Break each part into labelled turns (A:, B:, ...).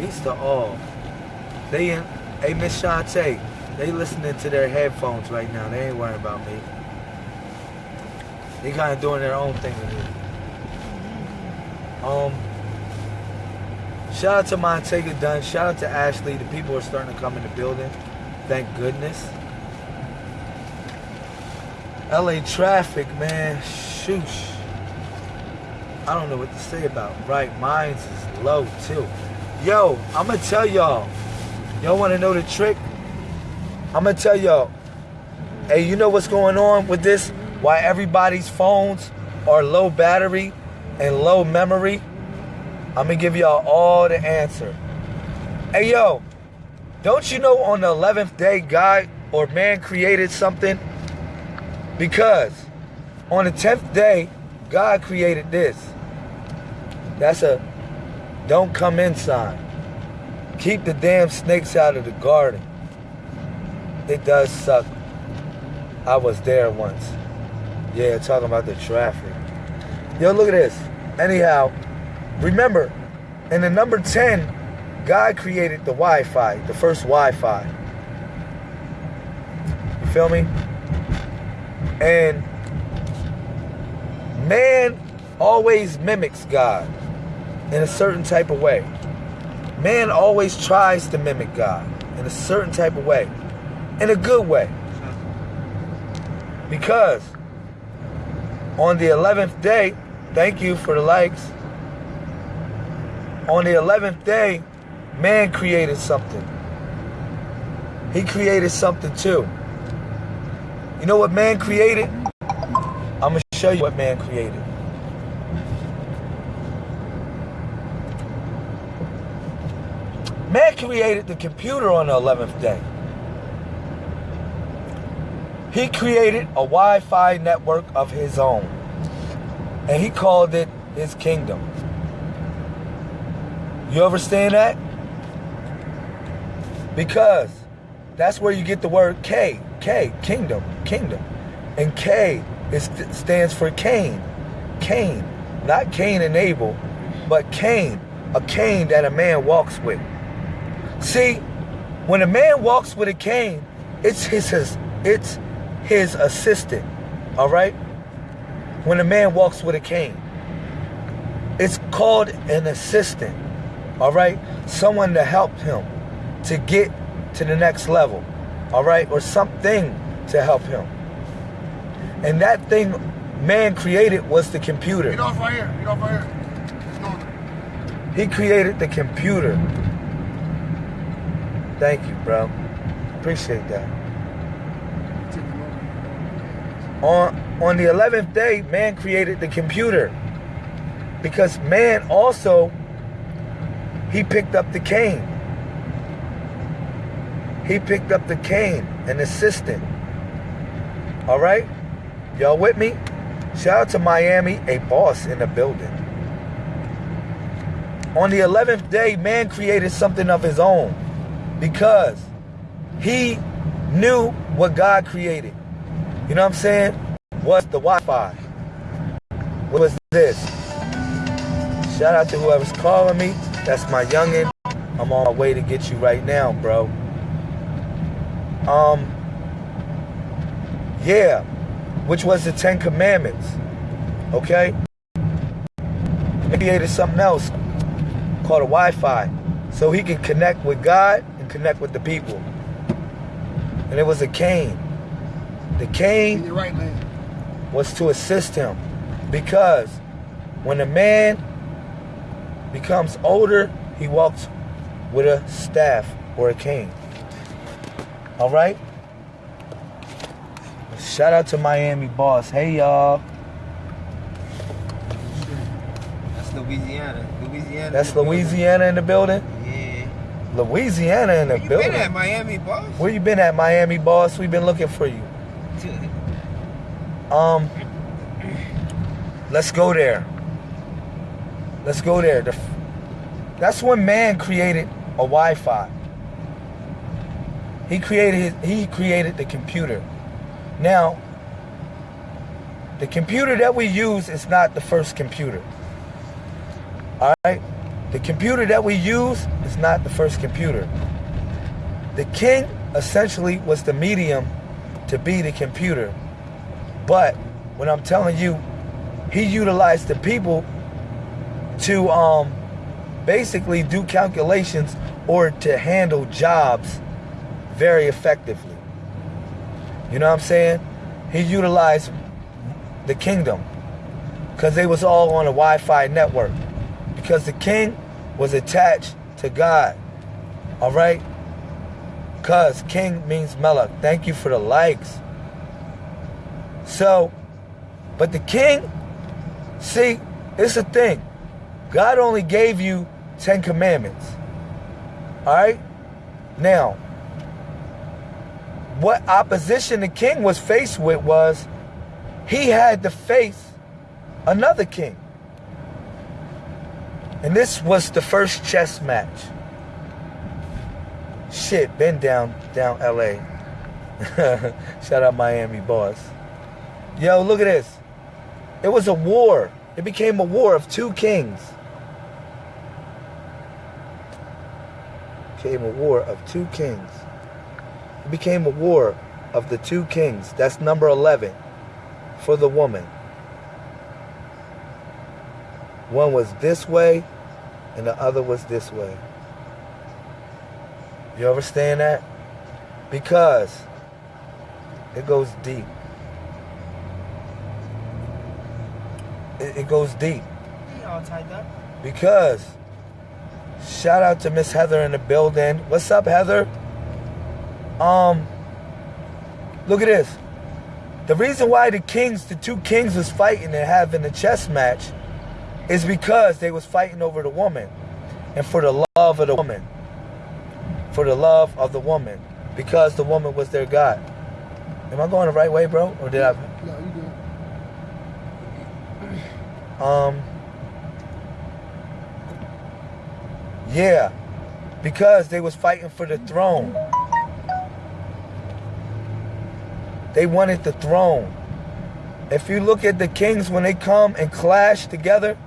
A: Peace to all. They hey Miss Shantae, they listening to their headphones right now. They ain't worrying about me. They kind of doing their own thing with it. Um, shout out to Montega Dunn. Shout out to Ashley. The people are starting to come in the building. Thank goodness. LA traffic, man. Shoosh. I don't know what to say about. Right, mine's is low too. Yo, I'm gonna tell y'all. Y'all wanna know the trick? I'm gonna tell y'all. Hey, you know what's going on with this? Why everybody's phones are low battery and low memory? I'm gonna give y'all all the answer. Hey yo, don't you know on the 11th day God or man created something? Because on the 10th day, God created this. That's a don't come inside. Keep the damn snakes out of the garden. It does suck. I was there once. Yeah, talking about the traffic. Yo, look at this. Anyhow, remember, in the number 10, God created the Wi-Fi, the first Wi-Fi. You feel me? And man always mimics God in a certain type of way. Man always tries to mimic God in a certain type of way, in a good way. Because on the 11th day, thank you for the likes. On the 11th day, man created something. He created something too. You know what man created? I'm going to show you what man created. Man created the computer on the 11th day. He created a Wi-Fi network of his own. And he called it his kingdom. You understand that? Because that's where you get the word K. K, kingdom, kingdom. And K is, stands for Cain. Cain. Not Cain and Abel, but Cain. A cane that a man walks with. See, when a man walks with a cane, it's his, his it's his assistant. All right? When a man walks with a cane, it's called an assistant. All right? Someone to help him to get to the next level. All right? Or something to help him. And that thing man created was the computer.
B: Get off right here. Get off right here.
A: He created the computer. Thank you, bro. Appreciate that. On on the 11th day, man created the computer. Because man also he picked up the cane. He picked up the cane, an assistant. All right? Y'all with me? Shout out to Miami, a boss in the building. On the 11th day, man created something of his own because he knew what God created. You know what I'm saying? What's the Wi-Fi? What was this? Shout out to whoever's calling me. That's my youngin. I'm on my way to get you right now, bro. Um, yeah, which was the Ten Commandments. Okay? He created something else called a Wi-Fi. So he can connect with God connect with the people. And it was a cane. The cane
B: right
A: was to assist him. Because when a man becomes older, he walks with a staff or a cane. All right? Shout out to Miami Boss. Hey, y'all.
C: That's Louisiana. Louisiana.
A: That's Louisiana in the building? Louisiana in the
C: Where you
A: building.
C: been at Miami, boss?
A: Where you been at, Miami Boss? We've been looking for you. Um, let's go there. Let's go there. The, that's when man created a Wi-Fi. He created he created the computer. Now, the computer that we use is not the first computer. All right? The computer that we use is not the first computer. The king essentially was the medium to be the computer. But when I'm telling you, he utilized the people to um, basically do calculations or to handle jobs very effectively. You know what I'm saying? He utilized the kingdom because they was all on a Wi-Fi network because the king was attached to God. All right? Because king means melech. Thank you for the likes. So, but the king, see, it's a thing. God only gave you 10 commandments. All right? Now, what opposition the king was faced with was he had to face another king. And this was the first chess match. Shit, been down down LA. Shout out Miami boss. Yo, look at this. It was a war. It became a war of two kings. Became a war of two kings. It became a war of the two kings. That's number 11 for the woman. One was this way and the other was this way. You understand that? Because it goes deep. It, it goes deep.
C: all tied up.
A: Because shout out to Miss Heather in the building. What's up, Heather? Um, look at this. The reason why the kings, the two kings was fighting and having a chess match is because they was fighting over the woman and for the love of the woman. For the love of the woman. Because the woman was their God. Am I going the right way, bro? Or did I?
B: No, you.
A: Um, yeah, because they was fighting for the throne. They wanted the throne. If you look at the kings when they come and clash together,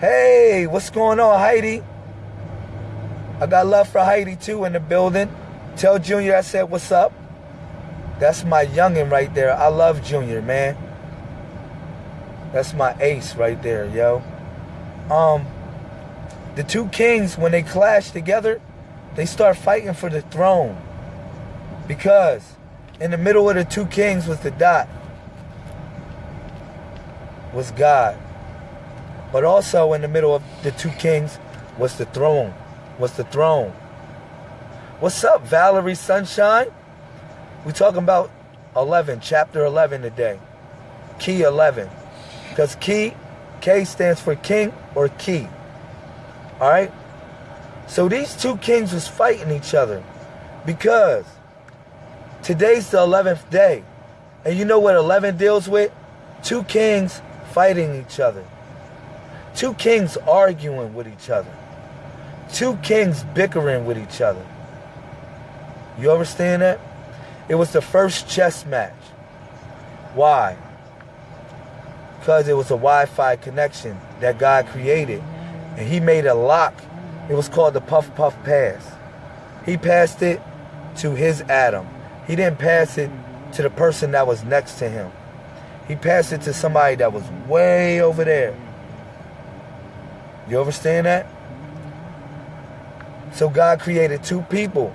A: hey, what's going on, Heidi? I got love for Heidi too in the building. Tell Junior I said what's up. That's my youngin' right there. I love Junior, man. That's my ace right there, yo. Um, the two kings, when they clash together, they start fighting for the throne. Because in the middle of the two kings was the dot. Was God. But also in the middle of the two kings was the throne. Was the throne. What's up, Valerie Sunshine? We talking about 11, chapter 11 today. Key 11. Because key, K stands for king or key. All right? So these two kings was fighting each other because today's the 11th day. And you know what 11 deals with? Two kings fighting each other. Two kings arguing with each other. Two kings bickering with each other. You understand that? It was the first chess match. Why? Because it was a Wi-Fi connection that God created. And he made a lock. It was called the Puff Puff Pass. He passed it to his Adam. He didn't pass it to the person that was next to him. He passed it to somebody that was way over there. You understand that? So God created two people,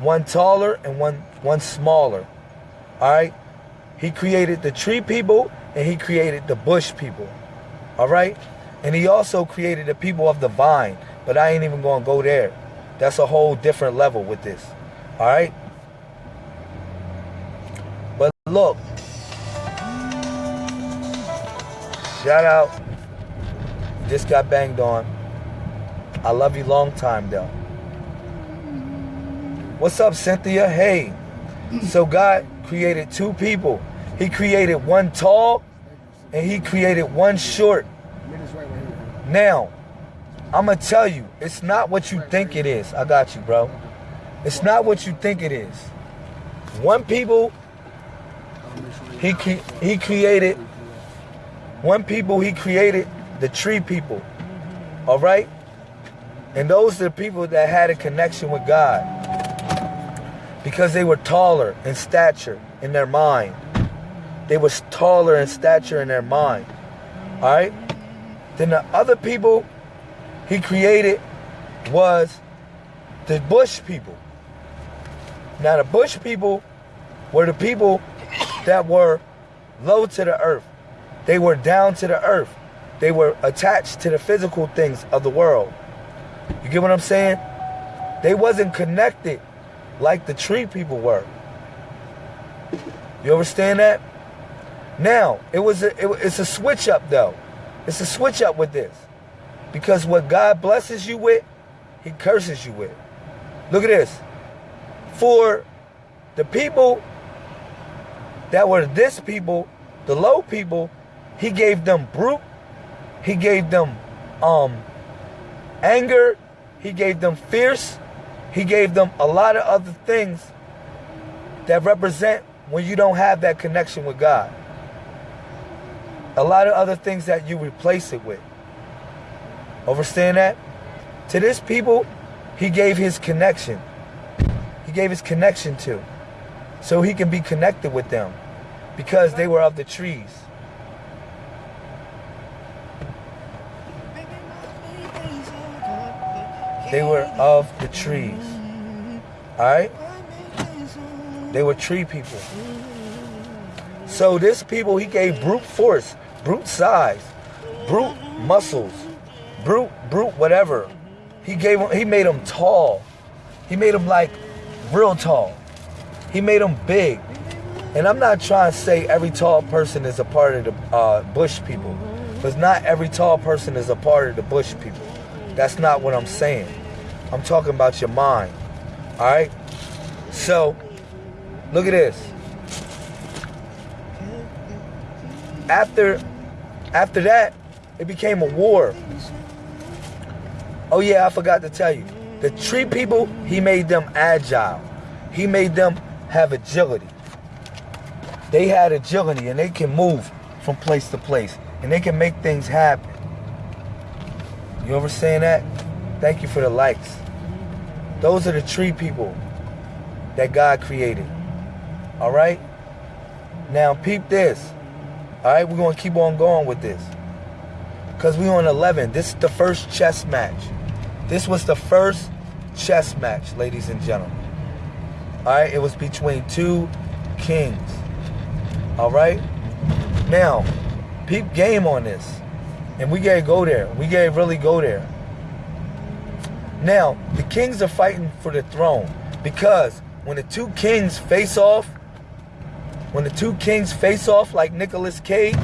A: one taller and one one smaller. All right? He created the tree people and he created the bush people. All right? And he also created the people of the vine, but I ain't even going to go there. That's a whole different level with this. All right? But look. Shout out. Just got banged on. I love you long time though. What's up, Cynthia? Hey. So God created two people. He created one tall and he created one short. Now, I'm going to tell you, it's not what you think it is. I got you, bro. It's not what you think it is. One people, he, he created, one people, he created the tree people. All right? And those are the people that had a connection with God because they were taller in stature in their mind. They was taller in stature in their mind. All right? Then the other people he created was the bush people. Now the bush people were the people that were low to the earth. They were down to the earth. They were attached to the physical things of the world. You get what I'm saying? They wasn't connected like the tree people were. You understand that? Now, it was a, it, it's a switch up though. It's a switch up with this. Because what God blesses you with, he curses you with. Look at this. For the people that were this people, the low people, he gave them brute, he gave them um anger, he gave them fierce, he gave them a lot of other things that represent when you don't have that connection with God. A lot of other things that you replace it with. Understand that? To this people, he gave his connection. He gave his connection to. So he can be connected with them. Because they were of the trees. They were of the trees. Alright? They were tree people. So this people, he gave brute force, brute size, brute muscles, brute, brute, whatever. He gave him, he made him tall. He made him like real tall. He made him big. And I'm not trying to say every tall person is a part of the uh, bush people. Because not every tall person is a part of the bush people. That's not what I'm saying. I'm talking about your mind. All right? So, look at this. After after that, it became a war. Oh yeah, I forgot to tell you. The tree people, he made them agile. He made them have agility. They had agility and they can move from place to place and they can make things happen. You ever saying that? Thank you for the likes. Those are the tree people that God created. All right? Now, peep this. All right, we're going to keep on going with this. Because we on 11. This is the first chess match. This was the first chess match, ladies and gentlemen. All right, it was between two kings. All right? Now, peep game on this. And we gotta go there. We gotta really go there. Now, the kings are fighting for the throne because when the two kings face off, when the two kings face off like Nicolas Cage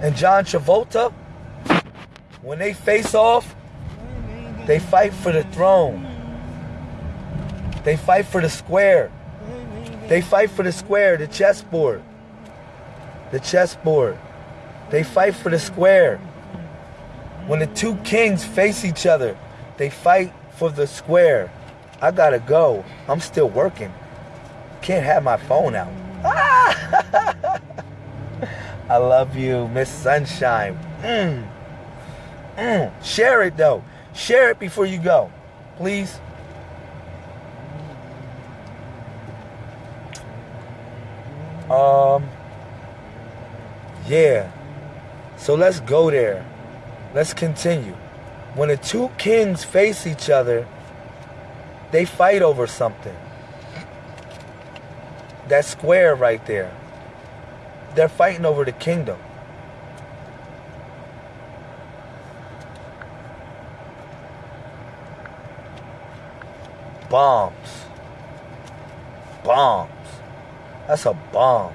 A: and John Travolta, when they face off, they fight for the throne. They fight for the square. They fight for the square, the chessboard. The chessboard. They fight for the square. When the two kings face each other, they fight for the square. I gotta go. I'm still working. Can't have my phone out. I love you, Miss Sunshine. Mm. Mm. Share it though. Share it before you go. Please. Um yeah. So let's go there. Let's continue. When the two kings face each other, they fight over something. That square right there. They're fighting over the kingdom. Bombs. Bombs. That's a bomb.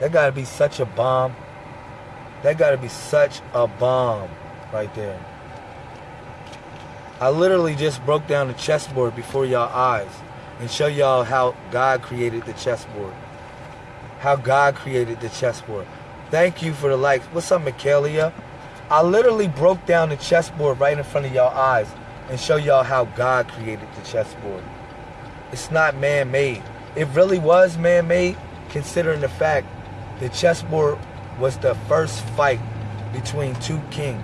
A: That gotta be such a bomb. That gotta be such a bomb right there. I literally just broke down the chessboard before y'all eyes and show y'all how God created the chessboard. How God created the chessboard. Thank you for the likes. What's up, Michaelia? I literally broke down the chessboard right in front of y'all eyes and show y'all how God created the chessboard. It's not man-made. It really was man-made considering the fact the chessboard was the first fight between two kings.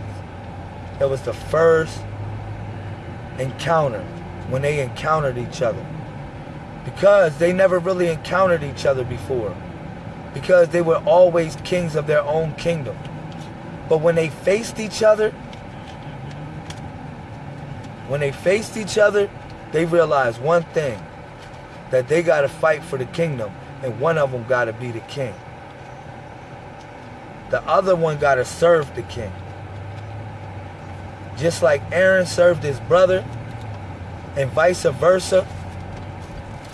A: It was the first encounter when they encountered each other. Because they never really encountered each other before. Because they were always kings of their own kingdom. But when they faced each other, when they faced each other, they realized one thing that they got to fight for the kingdom, and one of them got to be the king. The other one got to serve the king. Just like Aaron served his brother, and vice versa,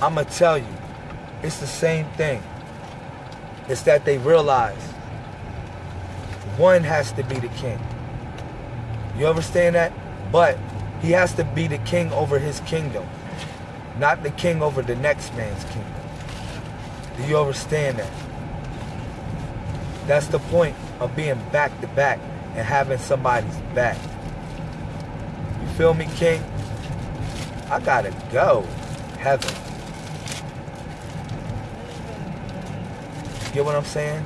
A: I'm going to tell you, it's the same thing. It's that they realize one has to be the king. You understand that? But he has to be the king over his kingdom, not the king over the next man's kingdom. Do you understand that? That's the point of being back to back and having somebody's back. You feel me, King? I gotta go. Heaven. Get what I'm saying?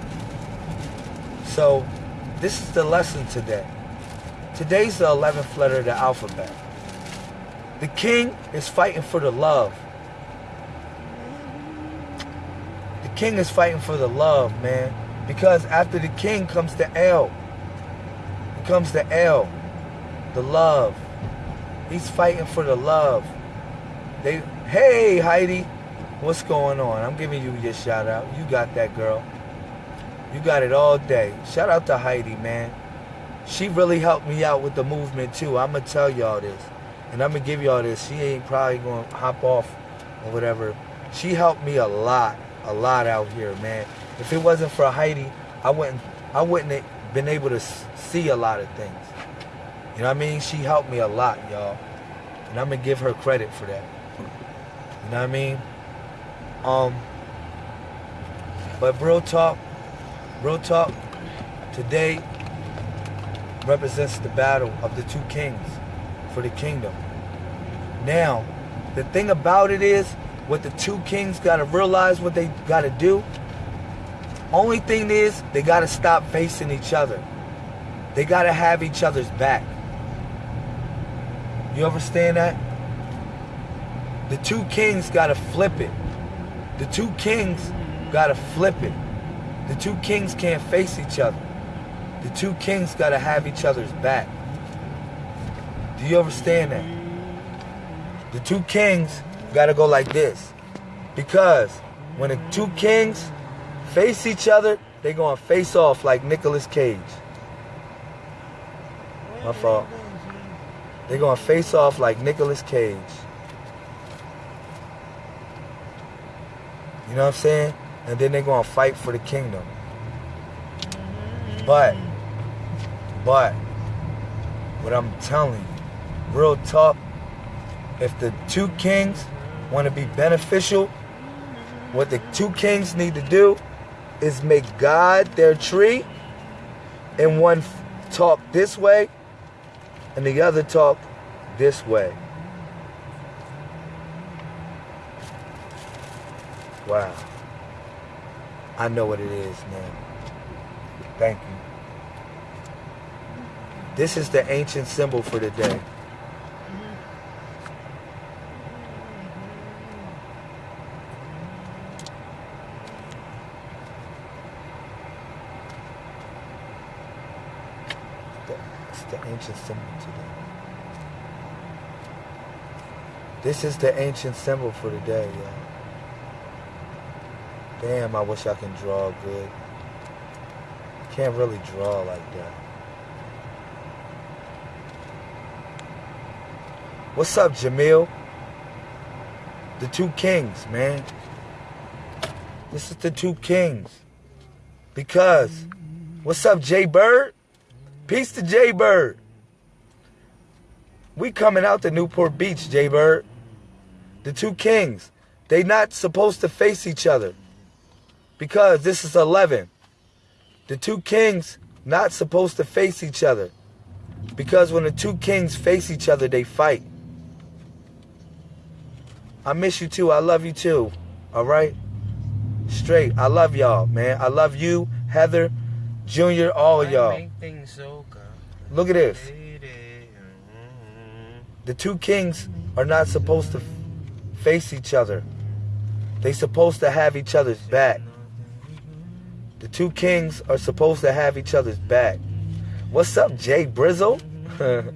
A: So, this is the lesson today. Today's the 11th letter of the alphabet. The king is fighting for the love. The king is fighting for the love, man. Because after the king comes the L. It comes the L. The love. He's fighting for the love. They hey Heidi, what's going on? I'm giving you your shout out. You got that girl. You got it all day. Shout out to Heidi, man. She really helped me out with the movement too. I'ma tell y'all this. And I'm gonna give y'all this. She ain't probably gonna hop off or whatever. She helped me a lot, a lot out here, man. If it wasn't for Heidi, I wouldn't, I wouldn't have been able to see a lot of things. You know what I mean? She helped me a lot, y'all, and I'm gonna give her credit for that. You know what I mean? Um, but real talk, real talk, today represents the battle of the two kings for the kingdom. Now, the thing about it is, what the two kings got to realize what they got to do. Only thing is, they got to stop facing each other. They got to have each other's back. You understand that? The two kings got to flip it. The two kings got to flip it. The two kings can't face each other. The two kings got to have each other's back. Do you understand that? The two kings got to go like this. Because when the two kings face each other, they to face off like Nicolas Cage. My fault. They're going to face off like Nicolas Cage. You know what I'm saying? And then they're going to fight for the kingdom. But, but, what I'm telling you, real talk, if the two kings want to be beneficial, what the two kings need to do is make God their tree, and one talk this way, and the other talk this way. Wow. I know what it is, man. Thank you. This is the ancient symbol for the ancient symbol today. This is the ancient symbol for the day, y'all. Damn, I wish I can draw good. Can't really draw like that. What's up, Jamil? The two kings, man. This is the two kings. Because, what's up, Jay Bird? Peace to Jay Bird. We coming out to Newport Beach, Jay Bird. The two kings. They not supposed to face each other. Because this is 11. The two kings not supposed to face each other. Because when the two kings face each other, they fight. I miss you too. I love you too. All right? Straight. I love y'all, man. I love you, Heather. Junior, all y'all.
C: so
A: Look at this. The two kings are not supposed to face each other. They supposed to have each other's back. The two kings are supposed to have each other's back. What's up, Jay Brizzle?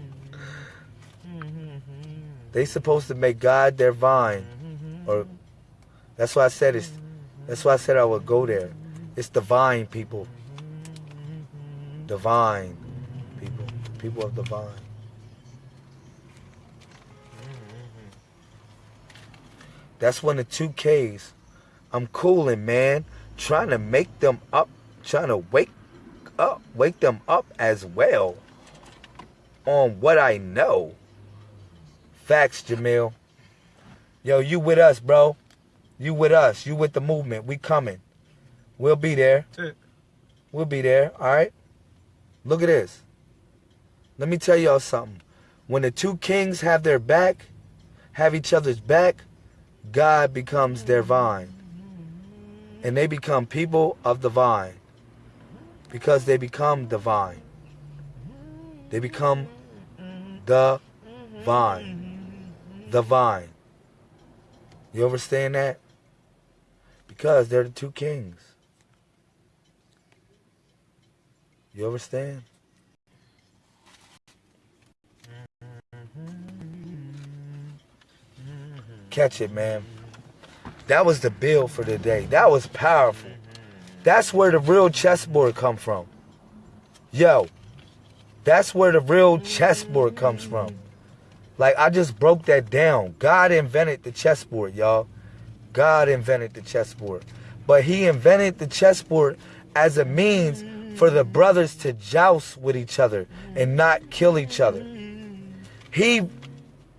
A: they supposed to make God their vine. Or that's why I said it's that's why I said I would go there. It's the vine people. Divine people. People of the vine. That's when the two Ks. I'm cooling, man. Trying to make them up. Trying to wake up. Wake them up as well. On what I know. Facts, Jamil. Yo, you with us, bro. You with us. You with the movement. We coming. We'll be there. We'll be there. All right. Look at this. Let me tell y'all something. When the two kings have their back, have each other's back, God becomes their vine. And they become people of the vine. Because they become the vine. They become the vine. The vine. You understand that? Because they're the two kings. You understand? Catch it, man. That was the bill for the day. That was powerful. That's where the real chessboard come from. Yo, that's where the real chessboard comes from. Like I just broke that down. God invented the chessboard, y'all. God invented the chessboard. But he invented the chessboard as a means for the brothers to joust with each other and not kill each other. He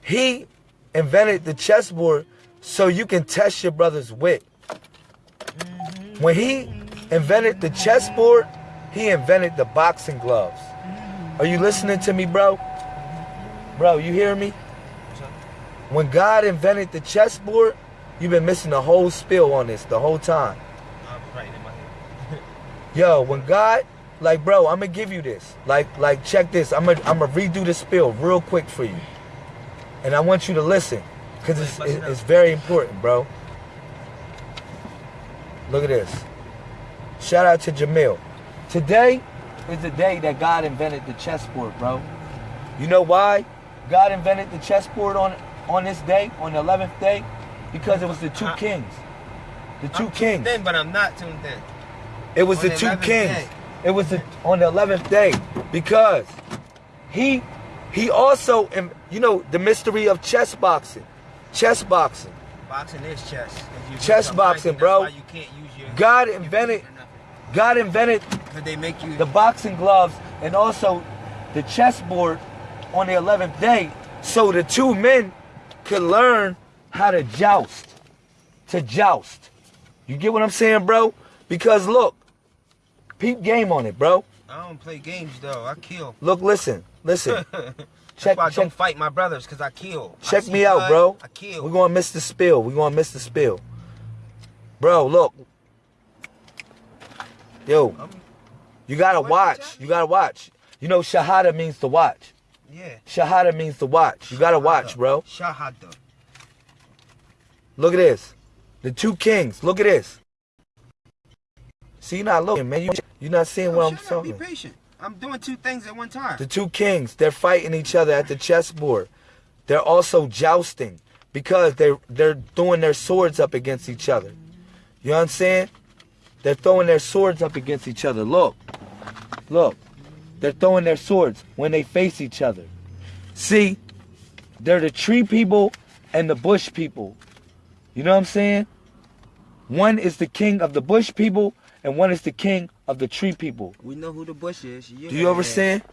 A: he invented the chessboard so you can test your brother's wit. Mm-hmm. When he invented the chessboard, he invented the boxing gloves. Are you listening to me, bro? Bro, you hear me? When God invented the chessboard, you've been missing the whole spill on this the whole time.
C: I'm right in my head.
A: Yo, when God, like, bro, I'm gonna give you this. Like, like, check this. I'm gonna, I'm gonna redo the spill real quick for you, and I want you to listen, cause it's,
C: it
A: it's, very important, bro. Look at this. Shout out to Jamil. Today is the day that God invented the chessboard, bro. You know why God invented the chessboard on on this day, on the 11th day? Because it was the two kings. The 2
C: I'm
A: kings.
C: tuned in, but I'm not tuned in.
A: It was
C: On
A: the
C: the
A: two kings.
C: day.
A: It was the, on the eleventh day because he he also you know the mystery of chess boxing, chess boxing.
C: Boxing is chess.
A: Chess boxing, bro.
C: You can't use your
A: God invented-. God invented
C: But they make you
A: the boxing gloves and also the chessboard on the eleventh day, so the two men could learn how to joust, to joust. You get what I'm saying, bro? Because look, peep game on it, bro.
C: I don't play games though. I kill.
A: Look, listen, listen. Check,
C: I
A: check,
C: don't fight my brothers, cause I kill.
A: Check
C: see
A: me out,
C: blood,
A: bro.
C: I kill.
A: We're gonna miss the spill. We're gonna miss the spill. Bro, look. Yo,
C: I'm-
A: you gotta watch. You gotta watch. You know, Shahada means to watch.
C: yeah.
A: Shahada means to watch. You gotta watch, bro.
C: Shahada.
A: Look at this. The two kings. Look at this. See, you're not looking, man. You, you're not seeing what I'm
C: up. Be patient. I'm doing two things at one time.
A: The two kings, they're fighting each other at the chessboard. They're also jousting because they're they're throwing their swords up against each other. You know what I'm saying? They're throwing their swords up against each other. Look. Look. They're throwing their swords when they face each other. See, they're the tree people and the bush people. You know what I'm saying? One is the king of the bush people and one is the king of the tree people.
C: we know who the bush is. Yeah.
A: Do you understand?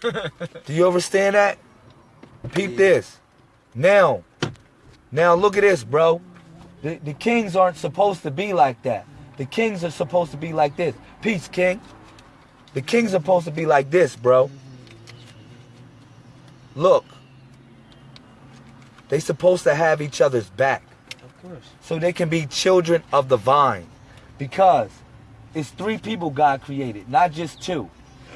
A: Do you understand that? Peep this. Now, now look at this, bro. The, the kings aren't supposed to be like that. The kings are supposed to be like this. Peace, king. The kings are supposed to be like this, bro. Look. They supposed to have each other's back
C: Of course.
A: so they can be children of the vine. Because it's three people God created, not just two.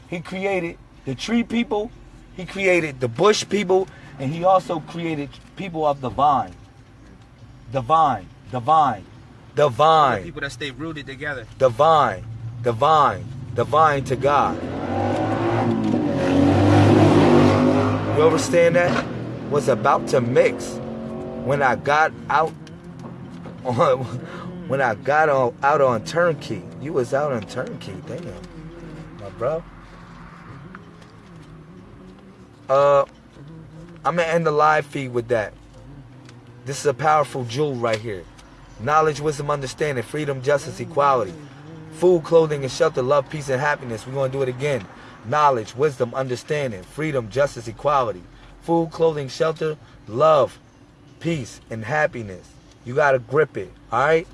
A: He created the tree people, he created the bush people, and he also created people of the vine. The vine, the vine, the
C: The
A: vine,
C: people that stay rooted together.
A: the vine, the vine, the vine to God. You understand that? Was about to mix when I got out on when I got on, out on turnkey. You was out on turnkey, damn, my bro. Uh, I'm gonna end the live feed with that. This is a powerful jewel right here. Knowledge, wisdom, understanding, freedom, justice, equality. Food, clothing, and shelter, love, peace, and happiness. We're gonna do it again. Knowledge, wisdom, understanding, freedom, justice, equality. Food, clothing, shelter, love, peace, and happiness. You gotta grip it, alright?